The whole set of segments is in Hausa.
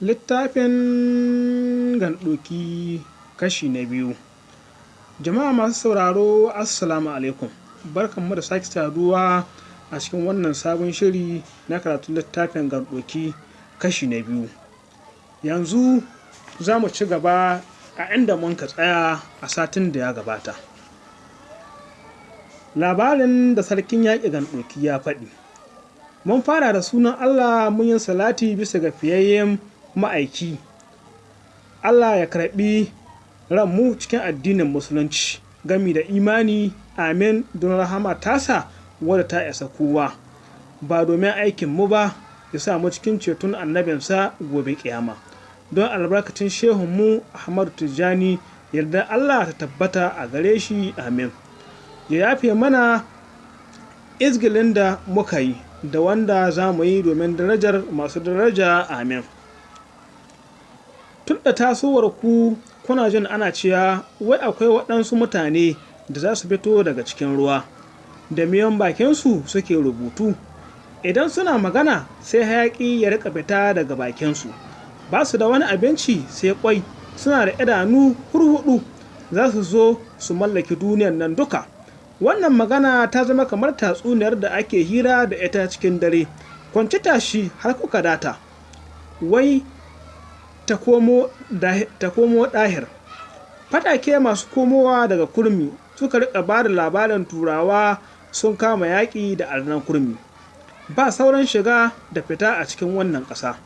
Littafin Gandoki kashi na biyu Jama'a masu sauraro Assalamu alaikum barkanmu da sake saduwa a cikin wannan sabon shiri na karatun littafin Gandoki kashi na biyu. Yanzu za mu ci gaba a inda mun ka tsaya a satin da ya gabata. Labarin da sarkin yaƙi Gandoki ya faɗi. Mun fara da sunan Allah mun yi salati bisa ga fiyayyen ma'aiki. Allah ya karɓi ranmu cikin addinin Musulunci gami da imani amin don rahama tasa wadda ta isa kowa ba domin aikinmu ba ya sa mu cikin ceton annabinsa gobe ƙiyama. Don albarkacin shehunmu Ahmadu Tijjani yarda Allah ta tabbata a gare shi amin. Ya yafe mana izgilin da muka yi da wanda za mu yi domin darajar masu daraja amin. Tun da tasowar ku kuna jin ana cewa wai akwai waɗansu mutane da za su fito daga cikin ruwa, da miyan bakinsu suke rubutu, idan suna magana sai hayaƙi ya riƙa fita daga bakinsu, ba su da wani abinci sai ƙwai, suna da idanu hurhuɗu, za su zo su mallaki duniyar nan duka. Wannan magana ta zama kamar tatsuniyar da ake hira da ita cikin dare, kwanci tashi har kuka data, wai ta komo ɗahir. Fatake masu komowa daga kurmi suka riƙa ba da labarin turawa sun kama yaƙi da arnan kurmi. Ba sauran shiga da fita a cikin wannan ƙasa.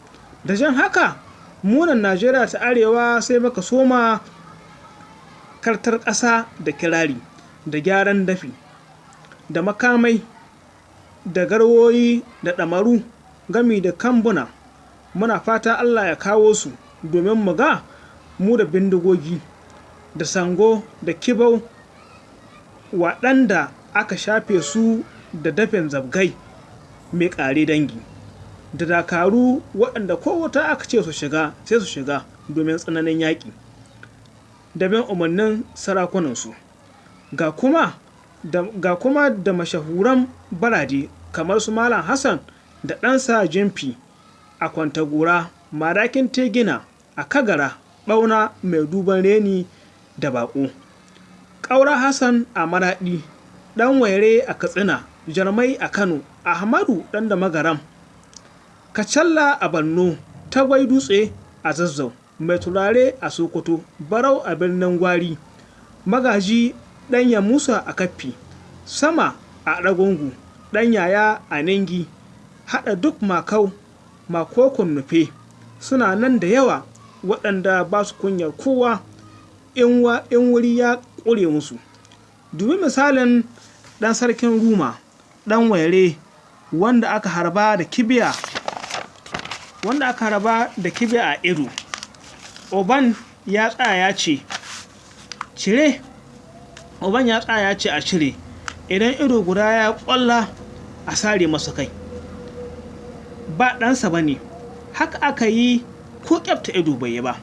Da jan haka, munan Najeriya ta Arewa sai muka soma kartar ƙasa da kirari, da gyaran dafi, da makamai, da garwoyi, da ɗamaru, gami da kambuna. Muna fata Allah ya kawo su domin mu ga mu da bindigogi, da sango, da kibau, waɗanda aka shafe su da dafin zabgai mai ƙare dangi, da dakaru waɗanda ko wuta aka ce su shiga sai su shiga domin tsananin yaƙi, da bin umarnin sarakunansu. Ga kuma da, ga kuma da mashahuran barade kamar su Malam Hassan da ɗansa Jimfi a Kwantagora, Madakin Tegina a Kagara, ɓauna mai duban reni da baƙo. Ƙaura Hassan a Maraɗi, ɗan Waire a Katsina, Jarmai a Kano, Ahmadu ɗan da Magaram, Kacalla a Borno, Tagwai Dutse a Zazzau, Mai Turare a Sokoto, Barau a birnin Gwari, Magaji ɗan Musa a Kaffi, Sama a Ɗagungu, ɗan Yaya a Ningi, haɗa duk Makau, Makokon Nufe, suna nan da yawa waɗanda ba su kunyar kowa in wuri ya ƙure musu. Dubi misalin ɗan sarkin Ruma, ɗan Waire, wanda aka harba da kibiya wanda aka harba da kibiya a ido. Oban ya tsaya ya ce, Cire, Oban ya tsaya ya ce a cire, idan ido guda ya ƙwalla a sare masa kai. Ba ɗansa ba ne, haka aka yi ko ƙyafta ido bai yi ba.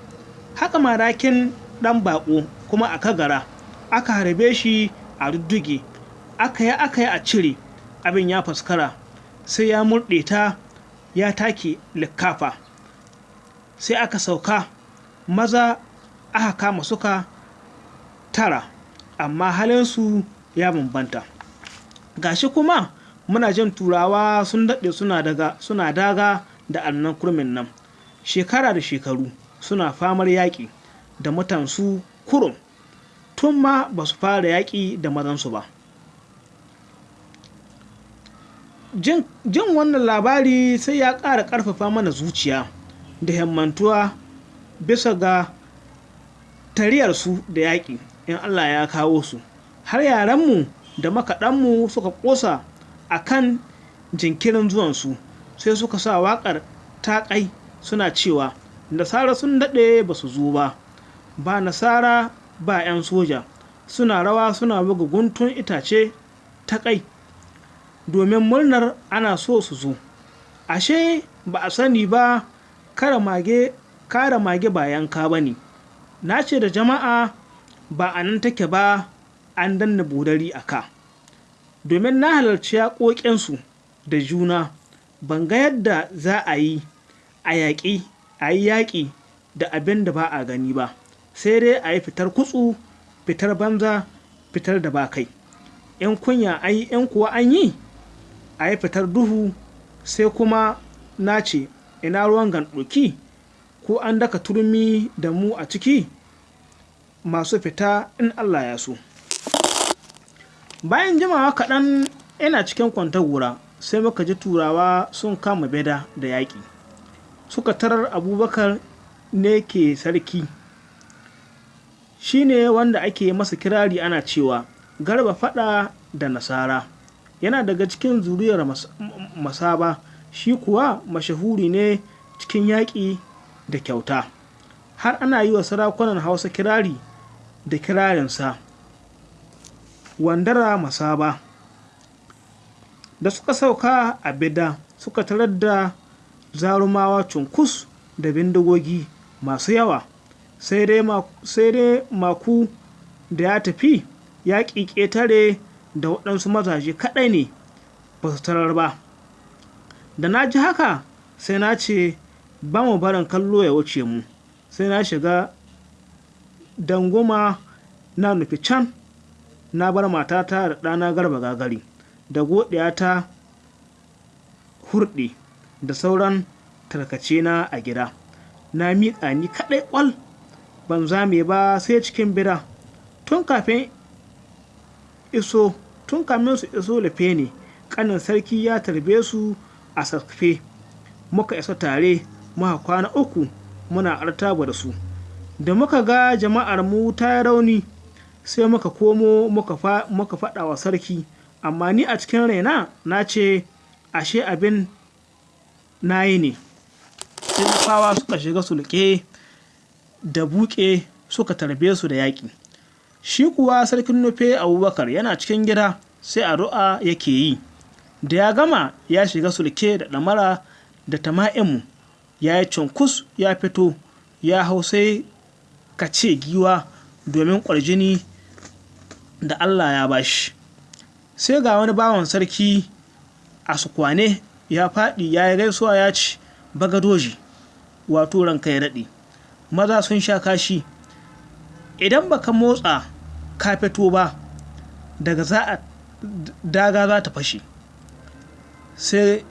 Haka madakin ɗan baƙo kuma a kagara, aka harbe shi a rudduge, aka yi aka yi a cire, abin ya faskara, sai ya murɗe ta ya take likkafa. Sai aka sauka, maza aka kama suka tara, amma halinsu ya bambanta. Gashi kuma muna jin turawa sun daɗe suna daga da annan kurmin nan. Shekara da shekaru suna famar yaƙi da mutansu kurum tun ma ba su fara yaƙi da mazansu ba. Jin, wannan labari sai ya ƙara ƙarfafa mana zuciya da himmantuwa bisa ga tariyarsu da yaƙi in Allah ya kawo su. Har yaranmu da makaɗanmu suka ƙosa a kan jinkirin zuwansu sai suka sa waƙar taƙai suna cewa nasara sun daɗe ba su zo ba. Ba nasara ba 'yan soja. Suna rawa suna buga guntun itace taƙai domin murnar ana so su zo. Ashe ba a sani ba kara mage kara mage ba yanka ba ne. Na ce da jama'a ba a nan take ba an danna budari a ka. Domin na halarci yaƙoƙinsu da juna ban ga yadda za a yi a yaƙi a yi yaƙi da abin da ba a gani ba. Sai dai a yi fitar kutsu fitar banza fitar da ba kai. In kunya an yi in kuwa an yi a yi fitar duhu sai kuma na ce ina ruwan gandoki ko an daka turmi da mu a ciki? Masu fita in Allah ya so. Bayan jimawa kaɗan ina cikin kwantagura sai muka ji turawa sun kama beda da yaƙi. Suka tarar abubakar ne ke sarki. Shi ne wanda ake masa kirari ana cewa garba fada da nasara. Yana daga cikin zuriyar masaba shi kuwa mashahuri ne cikin yaƙi da kyauta. Har ana yi wa sarakunan hausa kirari da kirarinsa. Wandara masaba. Da suka sauka a bida suka tarar da zarumawa cunkus da bindigogi masu yawa. Sai dai maku da ya tafi ya ƙetare da waɗansu mazaje kaɗai ne ba su tarar ba. Da na ji haka sai na ce ba mu barin kallo ya wuce mu. Sai na shiga danguma na nufi can na bar matata da ɗana garba gagari da ta hurɗe da sauran tarkace na a gida. Na miƙa ni kaɗai ƙwal. Ban zame ba sai cikin bida tun kafin iso tun kamin su iso lafe ne ƙanin sarki ya tarbe su a sarfe. Muka isa tare muka kwana uku muna artaba da su. Da muka ga jama'ar mu ta rauni sai muka komo muka faɗa wa sarki. Amma ni a cikin raina na ce ashe abin na yi ne. Fawa suka shiga sulke da buke suka tarbe su da yaƙi. Shi kuwa sarkin nufe abubakar yana cikin gida sai addu'a yake yi. Da ya gama ya shiga sulke da ɗamara da tama'imu ya yi cunkus ya fito ya hau sai ka ce giwa domin ƙwarjini da allah ya bashi sai ga wani bawan sarki a sukwane ya faɗi ya yi gaisuwa ya ci bagadoji wato ranka ya daɗe. Maza sun sha kashi. Idan baka motsa ka fito ba daga za a daga za ta fashe. Sai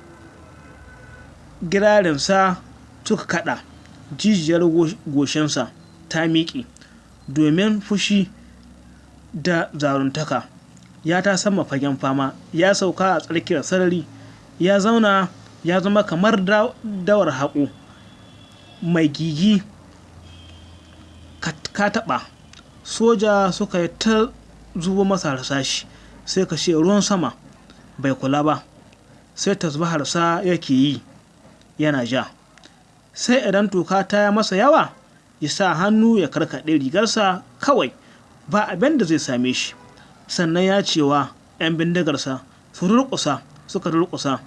girarinsa suka kada jijiyar goshinsa ta miƙe domin fushi da zaruntaka. Ya ta sama fagen fama ya sauka a tsarkiyar sarari. Ya zauna ya zama kamar dawar haƙo. Mai gigi ka taɓa. Soja suka yi ta zubo masa harsashi sai ka ce ruwan sama bai kula ba. Sai tasbaharsa yake yi yana ja. Sai idan toka ta ya masa yawa ya sa hannu ya karkaɗe rigarsa kawai ba abin da zai same shi. Sannan ya cewa 'yan bindigarsa su rurkusa suka rurkusa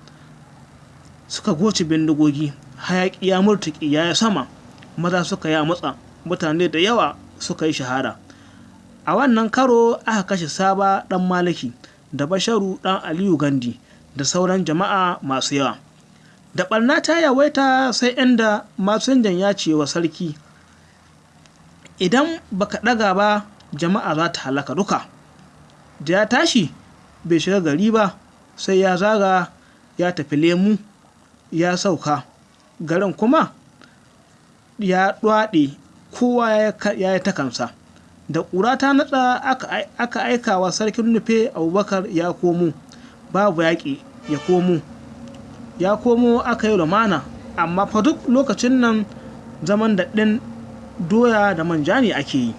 suka goce bindigogi hayaƙi ya murtuƙi ya yi sama. Maza suka ya matsa mutane da yawa suka yi shahara a wannan karo aka kashe saba ɗan maliki da basharu ɗan aliyu gandi da sauran jama'a masu yawa. Da ɓarna ta yawaita sai inda masinjan ya ce wa sarki idan baka ɗaga ba jama'a za ta halaka duka. Da ya tashi bai shiga gari ba sai ya zaga ya tafi lemu ya sauka. Garin kuma ya ɗwaɗe kowa ya yi takansa da ƙura ta natsa aka aika wa sarkin nufe abubakar ya komo. Babu yaƙi ya komo. Ya komo aka yi lumana amma fa duk lokacin nan zaman daɗin doya da manja ne ake yi.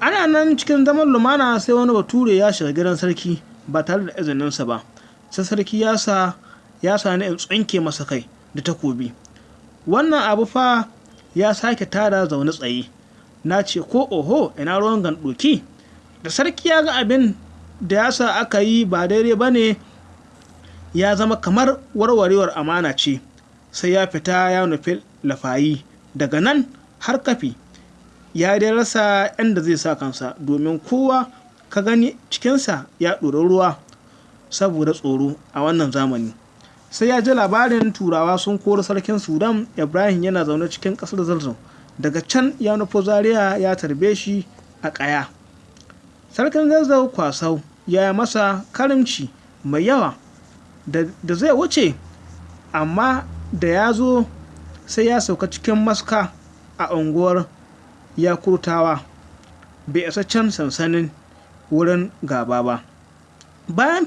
Ana nan cikin zaman lumana sai wani bature ya shiga gidan sarki. Ba tare da izininsa ba. Sai sarki ya sa ya tsinke masa kai da takobi. Wannan abu fa ya sake tada zaune tsaye. Na ce ko oho ina ruwan gandoki? Da sarki ya ga abin da ya sa aka yi ba daidai ba ne ya zama kamar warwarewar amana ce. Sai ya fita ya nufi lafayi. Daga nan har kafi ya dai rasa inda zai sa kansa domin kowa ka gani cikinsa ya ɗori ruwa saboda tsoro a wannan zamani. Sai ya ji labarin turawa sun kori sarkin sudan ibrahim yana zaune cikin ƙasar zazzau daga can ya nufo zaria ya tarbe shi a ƙaya. Sarkin zazzau kwasau ya yi masa karimci mai yawa da zai wuce amma da ya zo sai ya sauka cikin maska a unguwar yakurtawa. Bai isa can sansanin wurin gaba ba. Bayan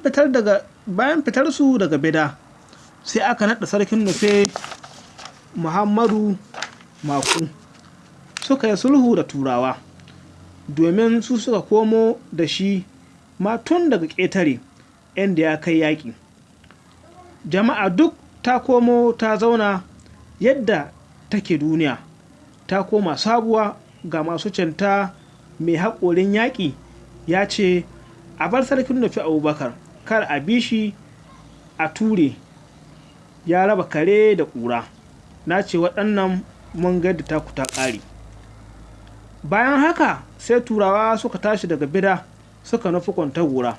fitar su daga bida sai aka naɗa sarkin nufe muhammadu maku. Suka yi sulhu da turawa domin su suka komo da shi ma tun daga ƙetare inda ya kai yaƙi. Jama'a duk ta komo ta zauna yadda take duniya ta koma sabuwa ga masu canta mai haƙorin yaƙi ya ce a bar sarkin nufi abubakar kar a bi shi a ture ya raba kare da ƙura. Na ce waɗannan mun da taku ta bayan haka sai turawa suka tashi daga bida suka nufi kwantar wura.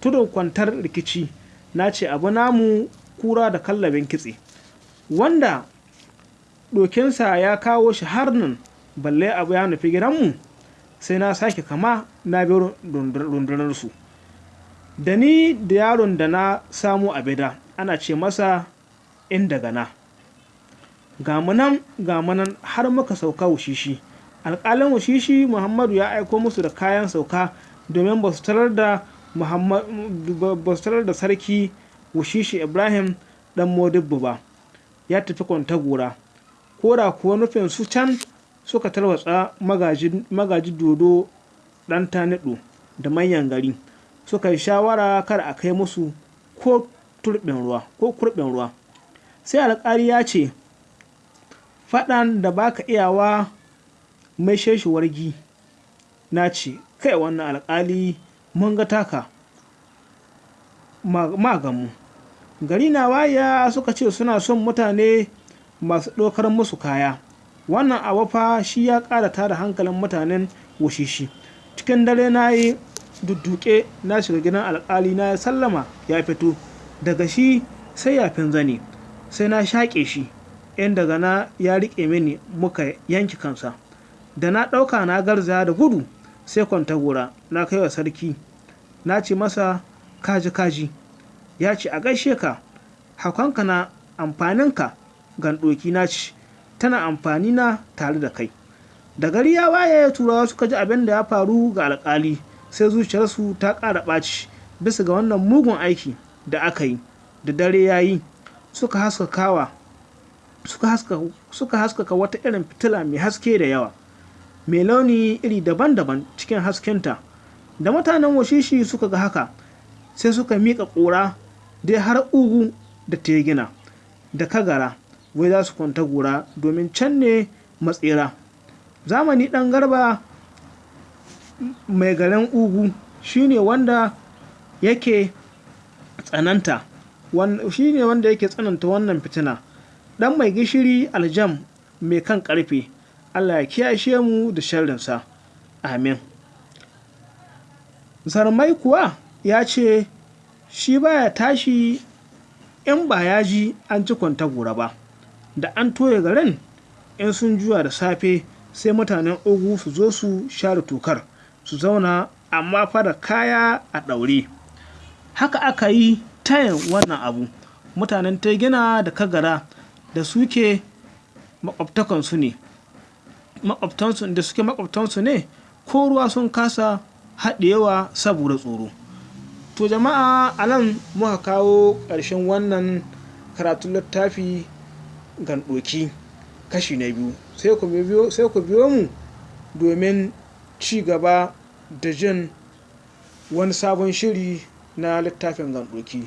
Tudun kwantar rikici na ce abu namu kura da kallabin kitse. Wanda dokinsa ya kawo shi har nan balle abu ya nufi gidanmu sai na sake kama na bi rundunarsu. Da ni da yaron da na samu a bida ana ce masa inda gana gamunan gamunan har muka sauka wushishi. Alƙalin wushishi muhammadu ya aiko musu da kayan sauka domin ba su tarar da sarki wushishi ibrahim dan modibbu ba. Ya tafi kwantagora. Ko da kuwa nufin su can suka tarwatsa magaji dodo dan tanido da manyan gari. Suka yi shawara kar a kai musu ko turbin ruwa ko kurbin ruwa. Sai alƙali ya ce faɗan da baka iyawa mai sheshi wargi. Na ce kai wannan alƙali mun ga taka. Magamu gari na waya suka ce suna son mutane masu ɗaukar musu kaya. Wannan abu fa shi ya ƙara tada hankalin mutanen wushishi. Cikin dare na yi dudduke na shiga gidan alƙali na ya sallama ya fito. Daga shi sai yafin zane sai na shaƙe shi in daga na ya riƙe mini muka yanki kansa. Da na ɗauka na garza da gudu sai kwanta gora na kai wa sarki. Na ce masa kaji kaji. Ya ce a gaishe ka hakonka na amfaninka. Gandoki na ce tana amfani na tare da kai. Da gari ya waye turawa suka ji abin da ya faru ga alkali sai zuciyarsu ta ƙara ɓaci bisa ga wannan mugun aiki da aka yi da dare ya yi. Suka haskakawa suka haskaka wata irin fitila mai haske da yawa mai launi iri daban-daban cikin haskenta. Da mutanen washishi suka ga haka sai suka miƙa ƙura dai har ugu da tegina da kagara wai za su kwanta gora domin can ne matsira zamani ɗan garba mai garin ugu shine wanda yake tsananta shine wanda yake tsananta wannan fitina. Ɗan mai gishiri aljam mai kan ƙarfe allah ya kiyashe mu da sharrinsa. Amin. Zarmai kuwa ya ce shi baya tashi in ba ya ji an ci kwanta gora ba. Da an toye garin in sun juya da safe sai mutanen ogu su zo su share tokar su zauna amma fara kaya a ɗaure. Haka aka yi tayin wannan abu. Mutanen gina da kagara da suke makwabtakansu ne. Makwabtansu da suke makwabtansu ne ko ruwa sun kasa haɗewa saboda tsoro. To jama'a a nan muka kawo ƙarshen wannan karatun littafi gandoki kashi na biyu. Sai ku biyo mu domin ci gaba da jin wani sabon shiri na littafin gandoki